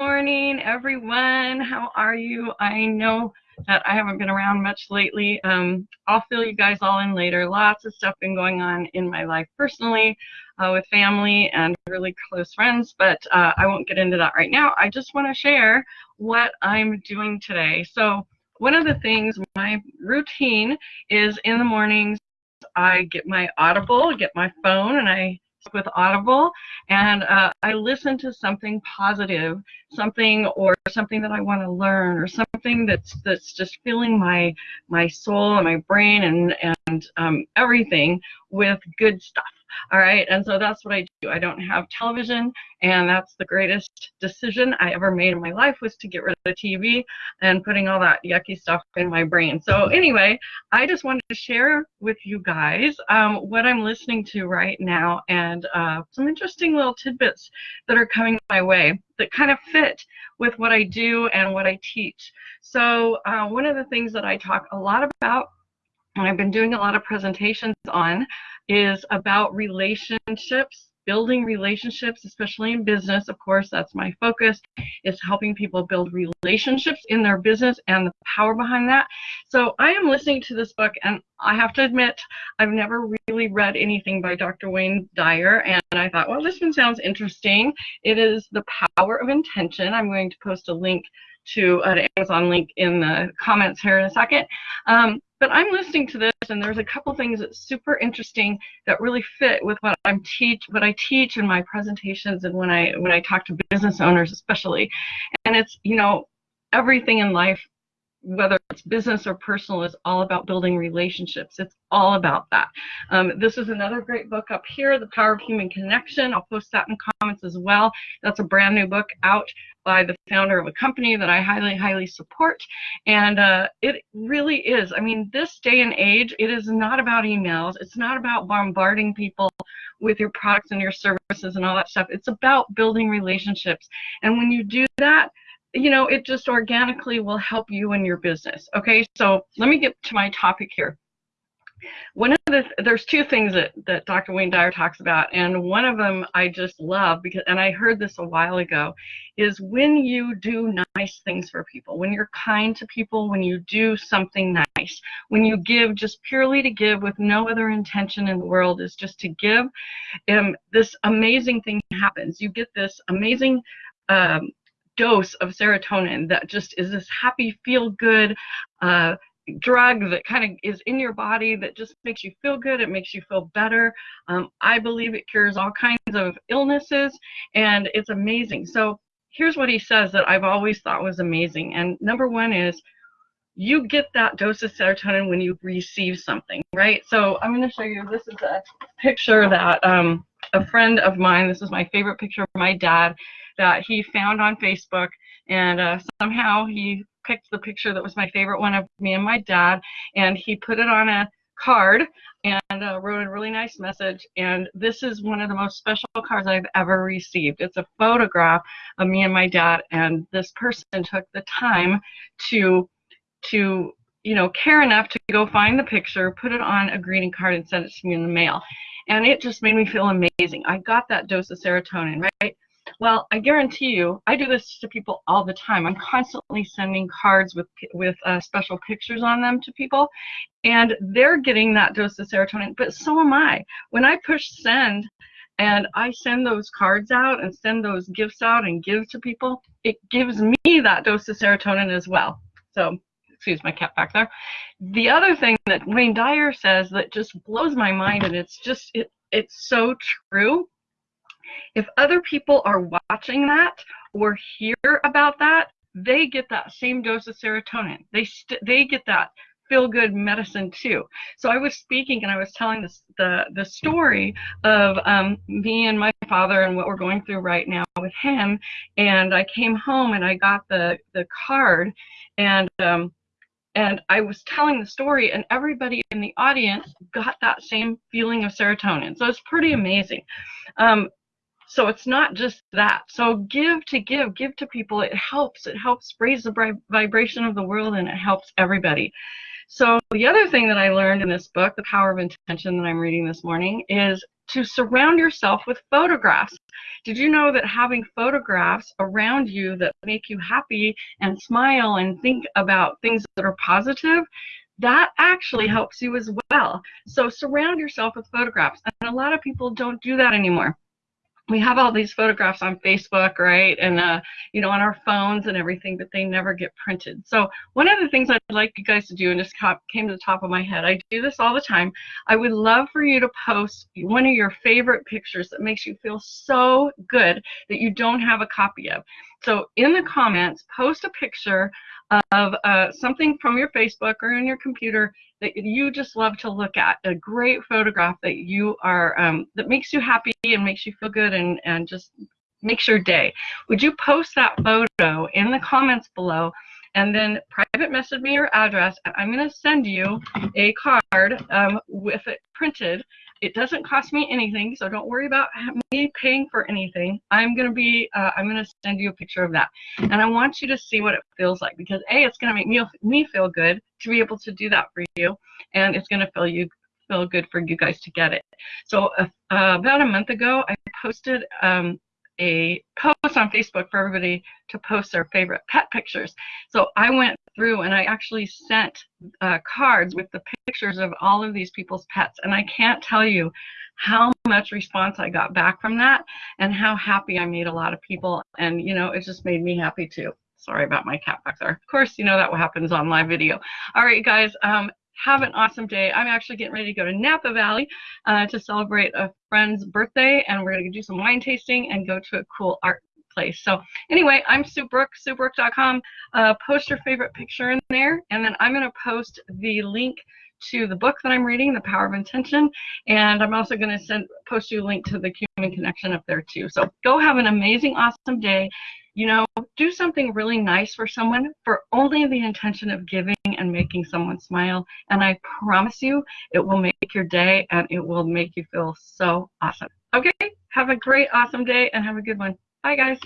morning, everyone. How are you? I know that I haven't been around much lately. Um, I'll fill you guys all in later. Lots of stuff been going on in my life personally, uh, with family and really close friends, but uh, I won't get into that right now. I just want to share what I'm doing today. So one of the things, my routine is in the mornings, I get my Audible, get my phone, and I with Audible, and uh, I listen to something positive, something or something that I want to learn, or something that's that's just filling my my soul and my brain and and um, everything with good stuff. All right, and so that's what I do. I don't have television, and that's the greatest decision I ever made in my life was to get rid of the TV and putting all that yucky stuff in my brain. So anyway, I just wanted to share with you guys um, what I'm listening to right now and uh, some interesting little tidbits that are coming my way that kind of fit with what I do and what I teach. So uh, one of the things that I talk a lot about and I've been doing a lot of presentations on is about relationships building relationships, especially in business. Of course, that's my focus, is helping people build relationships in their business and the power behind that. So I am listening to this book, and I have to admit, I've never really read anything by Dr. Wayne Dyer, and I thought, well, this one sounds interesting. It is The Power of Intention. I'm going to post a link to an Amazon link in the comments here in a second. Um, but I'm listening to this, and there's a couple things that's super interesting that really fit with what I'm teach, what I teach in my presentations, and when I when I talk to business owners, especially. And it's you know everything in life whether it's business or personal, is all about building relationships. It's all about that. Um, this is another great book up here, The Power of Human Connection. I'll post that in comments as well. That's a brand new book out by the founder of a company that I highly, highly support. And uh, it really is. I mean, this day and age, it is not about emails. It's not about bombarding people with your products and your services and all that stuff. It's about building relationships. And when you do that, you know, it just organically will help you in your business. Okay, so let me get to my topic here. One of the there's two things that that Dr. Wayne Dyer talks about, and one of them I just love because, and I heard this a while ago, is when you do nice things for people, when you're kind to people, when you do something nice, when you give just purely to give with no other intention in the world is just to give, um, this amazing thing happens. You get this amazing um, dose of serotonin that just is this happy, feel good uh, drug that kind of is in your body that just makes you feel good. It makes you feel better. Um, I believe it cures all kinds of illnesses, and it's amazing. So here's what he says that I've always thought was amazing. And number one is you get that dose of serotonin when you receive something, right? So I'm going to show you. This is a picture that um, a friend of mine. This is my favorite picture of my dad that he found on Facebook, and uh, somehow he picked the picture that was my favorite one of me and my dad, and he put it on a card and uh, wrote a really nice message. And this is one of the most special cards I've ever received. It's a photograph of me and my dad, and this person took the time to to you know care enough to go find the picture, put it on a greeting card, and send it to me in the mail. And it just made me feel amazing. I got that dose of serotonin, right? Well, I guarantee you, I do this to people all the time. I'm constantly sending cards with with uh, special pictures on them to people, and they're getting that dose of serotonin. But so am I. When I push send, and I send those cards out and send those gifts out and give to people, it gives me that dose of serotonin as well. So, excuse my cat back there. The other thing that Wayne Dyer says that just blows my mind, and it's just it it's so true if other people are watching that or hear about that, they get that same dose of serotonin. They they get that feel good medicine too. So I was speaking and I was telling this, the the story of um, me and my father and what we're going through right now with him. And I came home and I got the the card and um, and I was telling the story, and everybody in the audience got that same feeling of serotonin. So it's pretty amazing. Um, so it's not just that. So give to give, give to people. It helps. It helps raise the vibration of the world and it helps everybody. So the other thing that I learned in this book, The Power of Intention that I'm reading this morning, is to surround yourself with photographs. Did you know that having photographs around you that make you happy and smile and think about things that are positive, that actually helps you as well. So surround yourself with photographs. And a lot of people don't do that anymore we have all these photographs on Facebook, right, and uh, you know on our phones and everything, but they never get printed. So one of the things I'd like you guys to do, and just came to the top of my head, I do this all the time. I would love for you to post one of your favorite pictures that makes you feel so good that you don't have a copy of. So in the comments, post a picture of uh, something from your Facebook or in your computer that you just love to look at, a great photograph that you are, um, that makes you happy and makes you feel good and, and just makes your day. Would you post that photo in the comments below and then private message me your address. I'm going to send you a card um, with it printed it doesn't cost me anything, so don't worry about me paying for anything. I'm gonna be, uh, I'm gonna send you a picture of that, and I want you to see what it feels like because a, it's gonna make me me feel good to be able to do that for you, and it's gonna feel you feel good for you guys to get it. So uh, about a month ago, I posted um, a post on Facebook for everybody to post their favorite pet pictures. So I went through and I actually sent uh, cards with the pictures of all of these people's pets. And I can't tell you how much response I got back from that and how happy I made a lot of people. And, you know, it just made me happy too. Sorry about my cat back there. Of course, you know that what happens on live video. All right, guys. Um, have an awesome day. I'm actually getting ready to go to Napa Valley uh, to celebrate a friend's birthday, and we're going to do some wine tasting and go to a cool art place. So anyway, I'm Sue Brook, SueBrook.com. Uh, post your favorite picture in there, and then I'm going to post the link to the book that I'm reading, The Power of Intention, and I'm also going to send post you a link to the Human Connection up there too. So go have an amazing, awesome day you know, do something really nice for someone for only the intention of giving and making someone smile. And I promise you, it will make your day and it will make you feel so awesome. Okay, have a great, awesome day and have a good one. Bye, guys.